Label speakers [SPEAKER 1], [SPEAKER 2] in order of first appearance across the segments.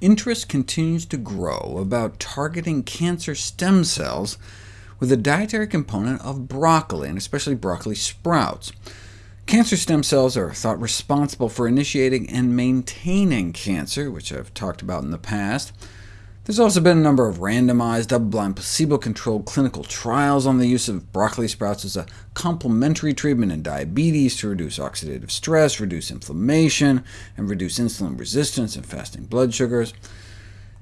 [SPEAKER 1] interest continues to grow about targeting cancer stem cells with a dietary component of broccoli, and especially broccoli sprouts. Cancer stem cells are thought responsible for initiating and maintaining cancer, which I've talked about in the past. There's also been a number of randomized, double-blind, placebo-controlled clinical trials on the use of broccoli sprouts as a complementary treatment in diabetes to reduce oxidative stress, reduce inflammation, and reduce insulin resistance and fasting blood sugars.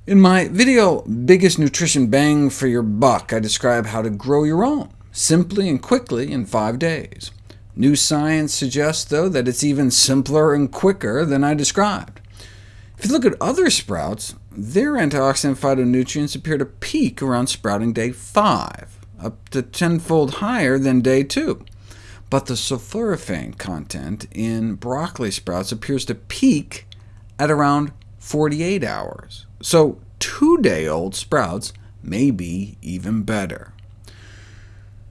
[SPEAKER 1] In my video, Biggest Nutrition Bang for Your Buck, I describe how to grow your own, simply and quickly in five days. New science suggests, though, that it's even simpler and quicker than I described. If you look at other sprouts, their antioxidant phytonutrients appear to peak around sprouting day 5, up to tenfold higher than day 2. But the sulforaphane content in broccoli sprouts appears to peak at around 48 hours, so two-day-old sprouts may be even better.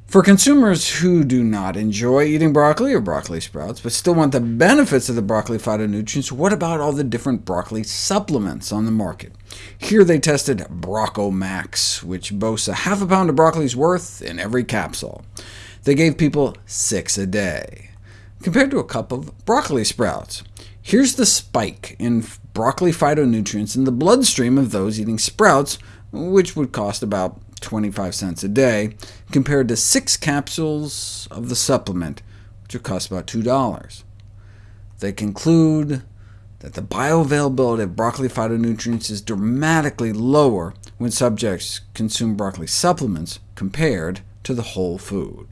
[SPEAKER 1] For consumers who do not enjoy eating broccoli or broccoli sprouts, but still want the benefits of the broccoli phytonutrients, what about all the different broccoli supplements on the market? Here they tested BroccoMax, which boasts a half a pound of broccoli's worth in every capsule. They gave people six a day, compared to a cup of broccoli sprouts. Here's the spike in broccoli phytonutrients in the bloodstream of those eating sprouts, which would cost about 25 cents a day, compared to six capsules of the supplement, which would cost about $2. They conclude that the bioavailability of broccoli phytonutrients is dramatically lower when subjects consume broccoli supplements compared to the whole food.